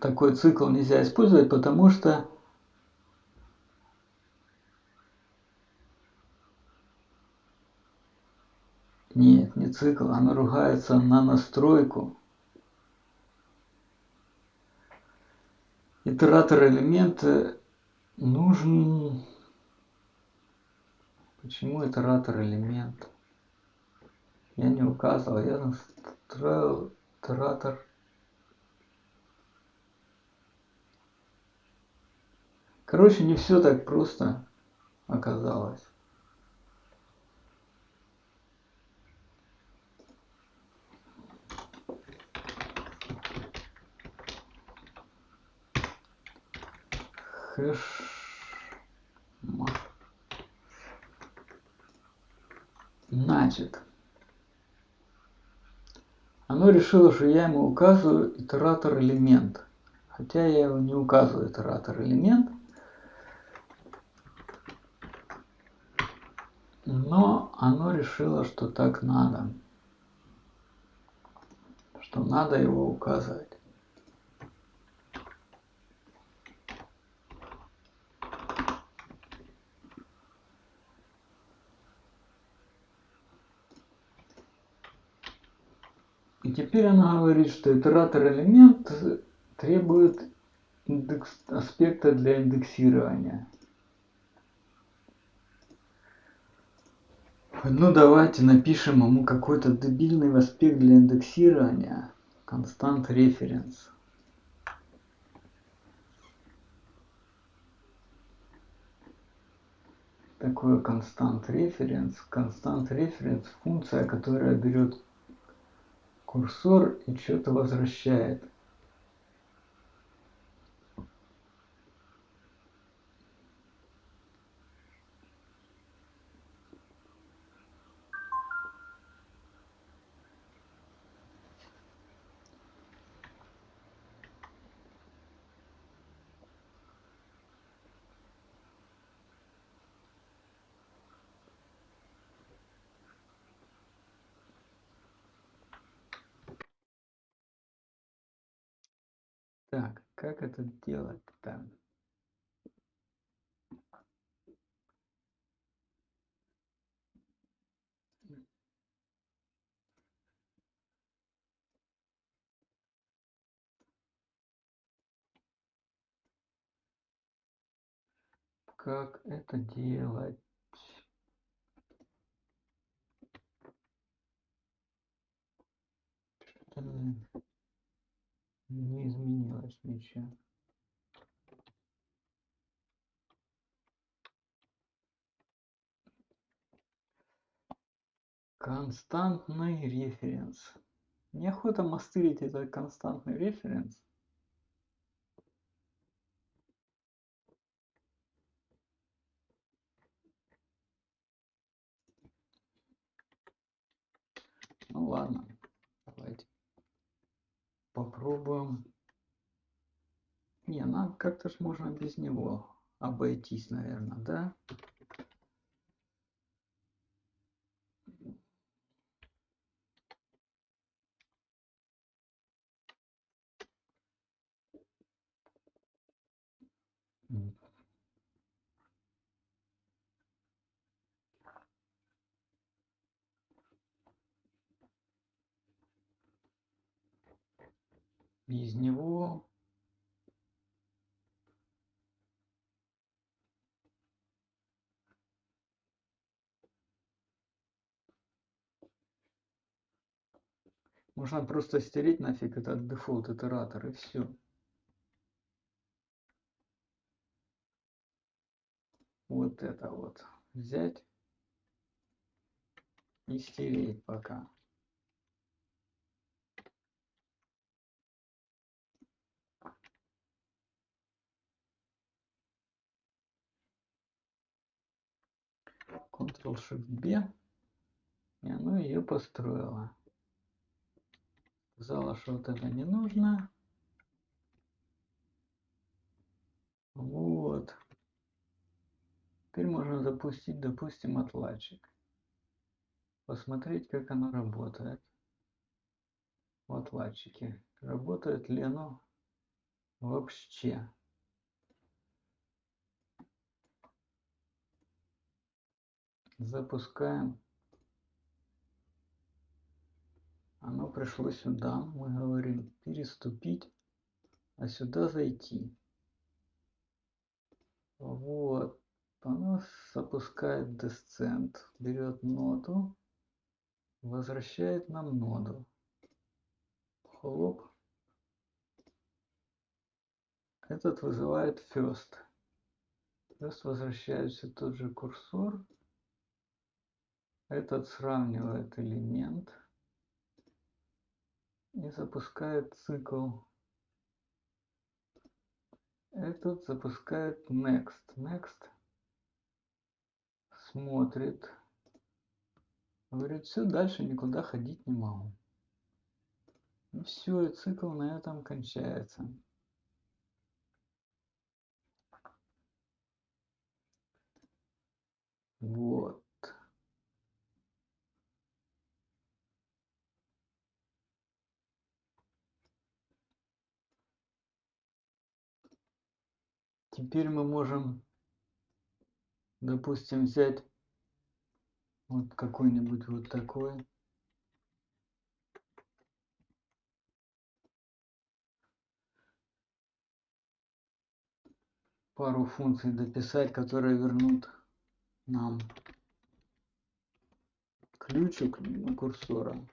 Speaker 1: такой цикл нельзя использовать, потому что Цикл, оно ругается на настройку. Итератор элемента нужен... Почему итератор элемент? Я не указывал, я настроил итератор. Короче, не все так просто оказалось. Хэш значит. Оно решило что я ему указываю итератор элемент. Хотя я его не указываю итератор элемент. Но оно решило что так надо. Что надо его указывать И теперь она говорит, что итератор элемент требует индекс, аспекта для индексирования. Ну давайте напишем ему какой-то дебильный аспект для индексирования. Констант референс. Такое констант референс. Констант референс функция, которая берет курсор и что-то возвращает. Так, как это делать-то? Как это делать. Не изменилось ничего. Константный референс. Неохота мастырить этот константный референс. Ладно, давайте попробуем. Не, ну как-то ж можно без него обойтись, наверное, да? Без него можно просто стереть нафиг этот дефолт итератор и все. Вот это вот взять и стереть пока. Ctrl-Shift-B, и оно ее построило. Сказала, что вот это не нужно. Вот. Теперь можно запустить, допустим, отладчик. Посмотреть, как оно работает. В отладчике. Работает ли оно вообще. Запускаем. Оно пришло сюда. Мы говорим переступить, а сюда зайти. Вот. Оно запускает descent, берет ноду, возвращает нам ноду. Хлоп. Этот вызывает first. First возвращает все тот же курсор. Этот сравнивает элемент и запускает цикл. Этот запускает next. Next смотрит. Говорит, все, дальше никуда ходить не могу. И все, и цикл на этом кончается. Вот. Теперь мы можем, допустим, взять вот какой-нибудь вот такой. Пару функций дописать, которые вернут нам ключик курсора.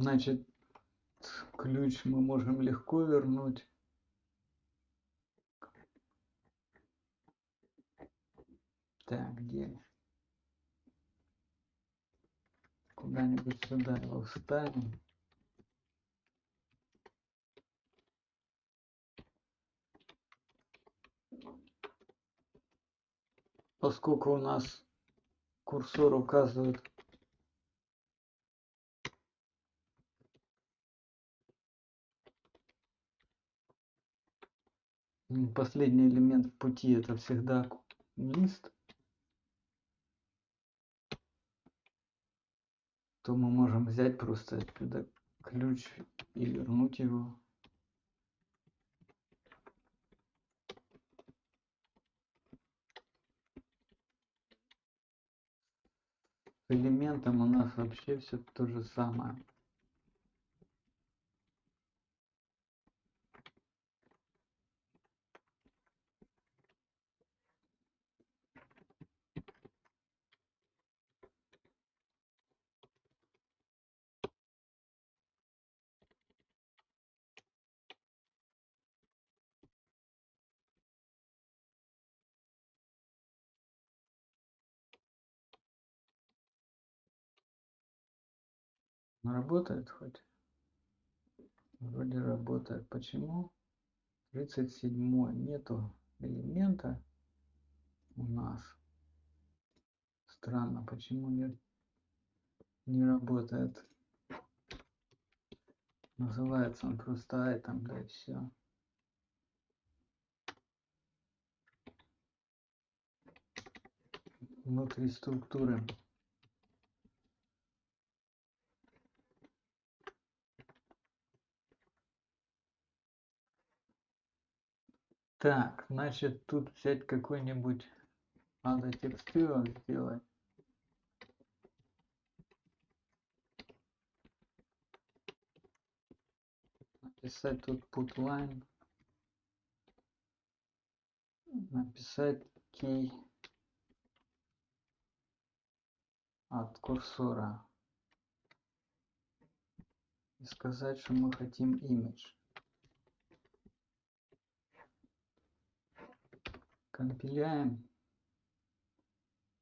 Speaker 1: Значит, ключ мы можем легко вернуть. Так, где? Куда-нибудь сюда его вставим. Поскольку у нас курсор указывает последний элемент в пути это всегда лист то мы можем взять просто отсюда ключ и вернуть его. С элементом у нас вообще все то же самое. Работает хоть? Вроде работает. Почему? 37 нету элемента у нас. Странно, почему не, не работает. Называется он просто item, да и все. Внутри структуры. Так, значит, тут взять какой-нибудь, надо текстуру сделать. Написать тут put line. Написать key от курсора. И сказать, что мы хотим image. Компиляем.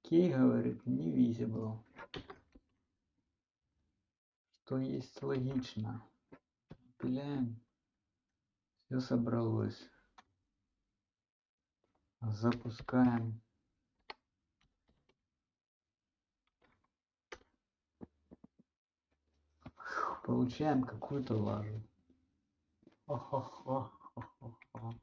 Speaker 1: Кей говорит не visible. Что есть логично. Компиляем. Все собралось. Запускаем. Получаем какую-то лажу. О-хо-хо-хо-хо-хо.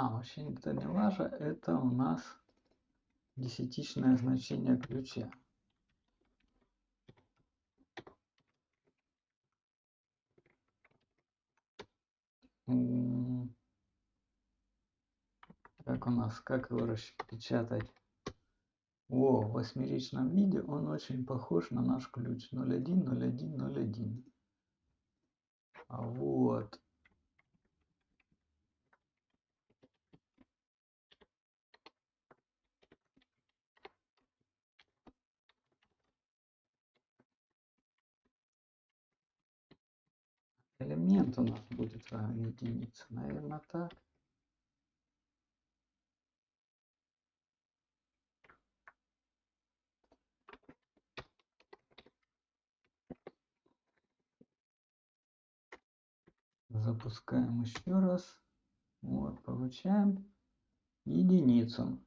Speaker 1: А, вообще это не лажа, это у нас десятичное значение ключа. Как у нас, как его распечатать? О, в восьмеричном виде он очень похож на наш ключ 010101. А вот элемент у нас будет равен единице. Наверное, так. Запускаем еще раз. Вот, получаем единицу.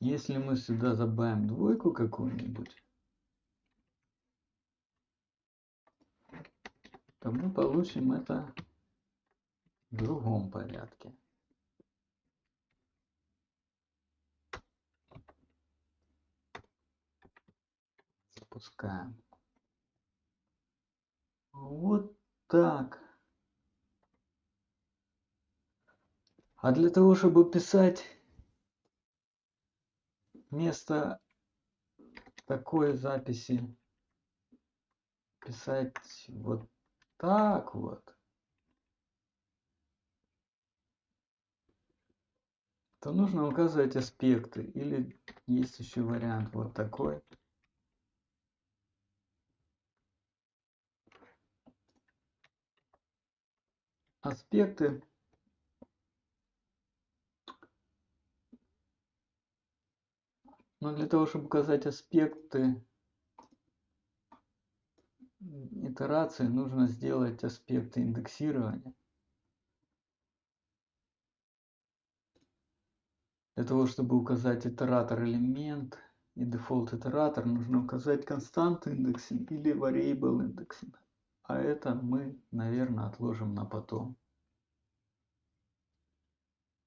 Speaker 1: Если мы сюда добавим двойку какую-нибудь, то мы получим это в другом порядке. Запускаем. Вот так. А для того, чтобы писать вместо такой записи, писать вот так вот. То нужно указывать аспекты. Или есть еще вариант вот такой. Аспекты. Но для того, чтобы указать аспекты, итерации нужно сделать аспекты индексирования. Для того, чтобы указать итератор элемент, и default итератор нужно указать констант индексинг или variable индексинг. А это мы, наверное, отложим на потом.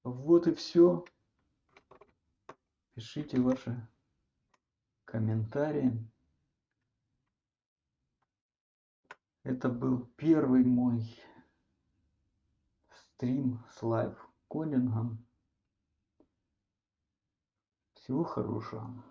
Speaker 1: Вот и все. Пишите ваши комментарии. Это был первый мой стрим с лайв кодингом. Всего хорошего.